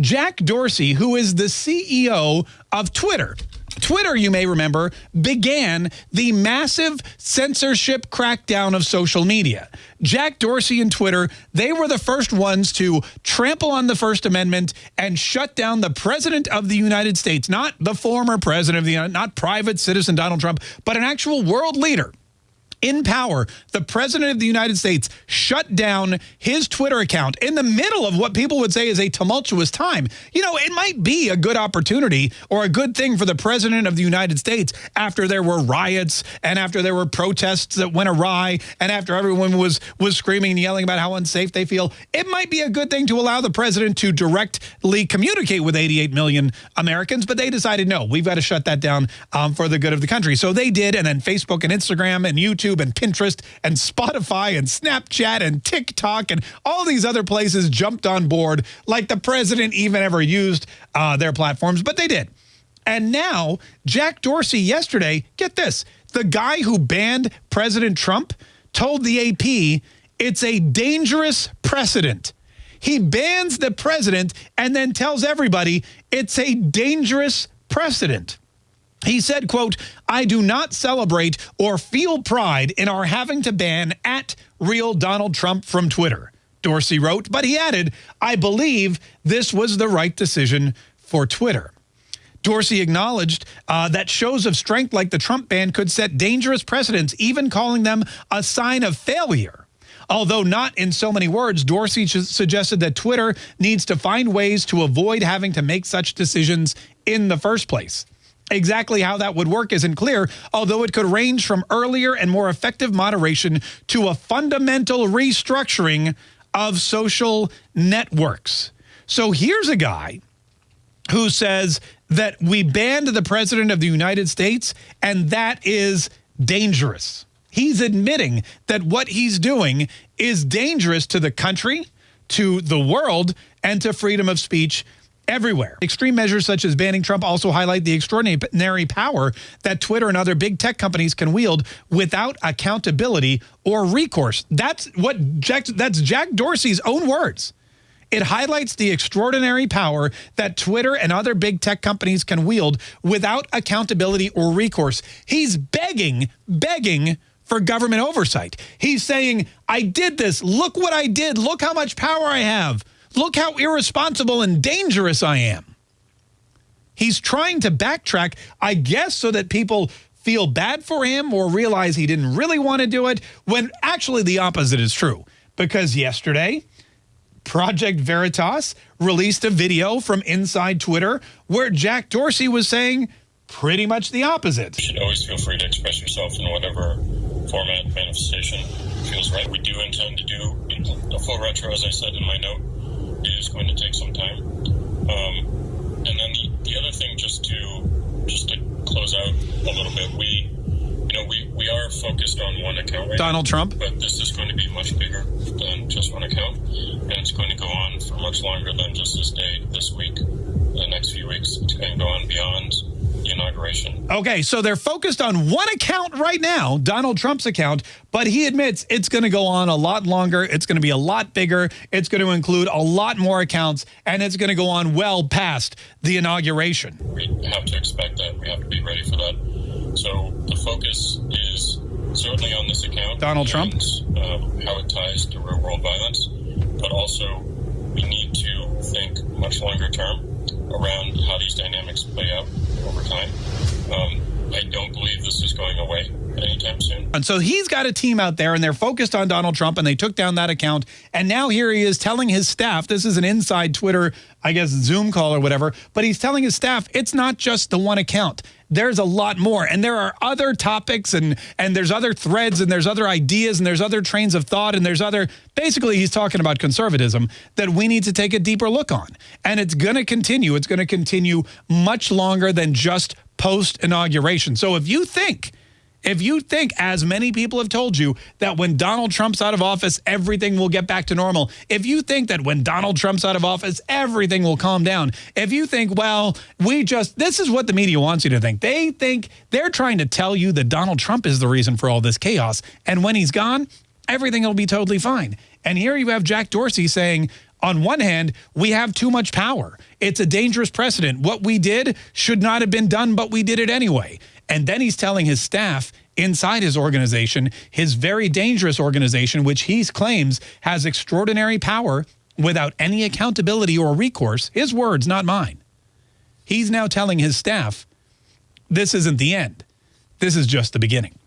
Jack Dorsey, who is the CEO of Twitter. Twitter, you may remember, began the massive censorship crackdown of social media. Jack Dorsey and Twitter, they were the first ones to trample on the First Amendment and shut down the president of the United States, not the former president of the United, not private citizen Donald Trump, but an actual world leader in power, the president of the United States shut down his Twitter account in the middle of what people would say is a tumultuous time. You know, it might be a good opportunity or a good thing for the president of the United States after there were riots and after there were protests that went awry and after everyone was was screaming and yelling about how unsafe they feel. It might be a good thing to allow the president to directly communicate with 88 million Americans, but they decided no, we've got to shut that down um, for the good of the country. So they did, and then Facebook and Instagram and YouTube YouTube and Pinterest and Spotify and Snapchat and TikTok and all these other places jumped on board like the president even ever used uh, their platforms, but they did. And now Jack Dorsey yesterday, get this, the guy who banned President Trump told the AP it's a dangerous precedent. He bans the president and then tells everybody it's a dangerous precedent. He said, quote, I do not celebrate or feel pride in our having to ban at real Donald Trump from Twitter, Dorsey wrote, but he added, I believe this was the right decision for Twitter. Dorsey acknowledged uh, that shows of strength like the Trump ban could set dangerous precedents, even calling them a sign of failure. Although not in so many words, Dorsey suggested that Twitter needs to find ways to avoid having to make such decisions in the first place. Exactly how that would work isn't clear, although it could range from earlier and more effective moderation to a fundamental restructuring of social networks. So here's a guy who says that we banned the president of the United States and that is dangerous. He's admitting that what he's doing is dangerous to the country, to the world, and to freedom of speech everywhere. Extreme measures such as banning Trump also highlight the extraordinary power that Twitter and other big tech companies can wield without accountability or recourse. That's what Jack, that's Jack Dorsey's own words. It highlights the extraordinary power that Twitter and other big tech companies can wield without accountability or recourse. He's begging, begging for government oversight. He's saying, I did this. Look what I did. Look how much power I have. Look how irresponsible and dangerous I am. He's trying to backtrack, I guess, so that people feel bad for him or realize he didn't really want to do it, when actually the opposite is true. Because yesterday, Project Veritas released a video from inside Twitter where Jack Dorsey was saying pretty much the opposite. You should always feel free to express yourself in whatever format manifestation feels right. We do intend to do a full retro, as I said in my note, is going to take some time. Um, and then the, the other thing, just to just to close out a little bit, we you know we, we are focused on one account right Donald now, Trump, but this is going to be much bigger than just one account, and it's going to go on for much longer than just this day, this week, the next few weeks. It's going to go on beyond inauguration. Okay, so they're focused on one account right now, Donald Trump's account, but he admits it's going to go on a lot longer. It's going to be a lot bigger. It's going to include a lot more accounts, and it's going to go on well past the inauguration. We have to expect that. We have to be ready for that. So the focus is certainly on this account. Donald Trump. Um, how it ties to real world violence, but also we need to think much longer term around over time. Um, I don't believe this is going away anytime soon. So he's got a team out there and they're focused on Donald Trump and they took down that account. And now here he is telling his staff, this is an inside Twitter, I guess, Zoom call or whatever, but he's telling his staff, it's not just the one account there's a lot more. And there are other topics and, and there's other threads and there's other ideas and there's other trains of thought and there's other, basically he's talking about conservatism that we need to take a deeper look on. And it's going to continue. It's going to continue much longer than just post-inauguration. So if you think if you think, as many people have told you, that when Donald Trump's out of office, everything will get back to normal, if you think that when Donald Trump's out of office, everything will calm down, if you think, well, we just, this is what the media wants you to think. They think they're trying to tell you that Donald Trump is the reason for all this chaos. And when he's gone, everything will be totally fine. And here you have Jack Dorsey saying, On one hand, we have too much power. It's a dangerous precedent. What we did should not have been done, but we did it anyway. And then he's telling his staff inside his organization, his very dangerous organization, which he claims has extraordinary power without any accountability or recourse, his words, not mine. He's now telling his staff, this isn't the end. This is just the beginning.